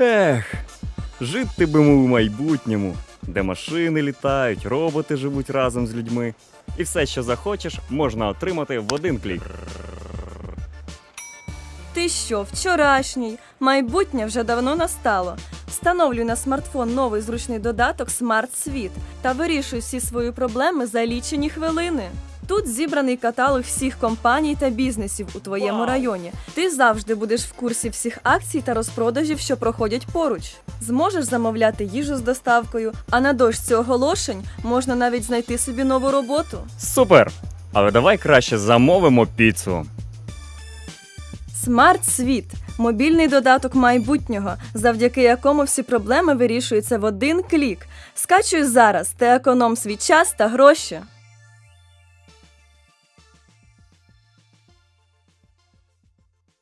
Ех, жити би ми у майбутньому, де машини літають, роботи живуть разом з людьми. І все, що захочеш, можна отримати в один клік. Ти що, вчорашній? Майбутнє вже давно настало. Встановлюй на смартфон новий зручний додаток Смарт Світ та вирішуй всі свої проблеми за лічені хвилини. Тут зібраний каталог всіх компаній та бізнесів у твоєму районі. Ти завжди будеш в курсі всіх акцій та розпродажів, що проходять поруч. Зможеш замовляти їжу з доставкою, а на дошці оголошень можна навіть знайти собі нову роботу. Супер! Але давай краще замовимо піцу. Смарт Світ мобільний додаток майбутнього, завдяки якому всі проблеми вирішуються в один клік. Скачуй зараз та економ свій час та гроші.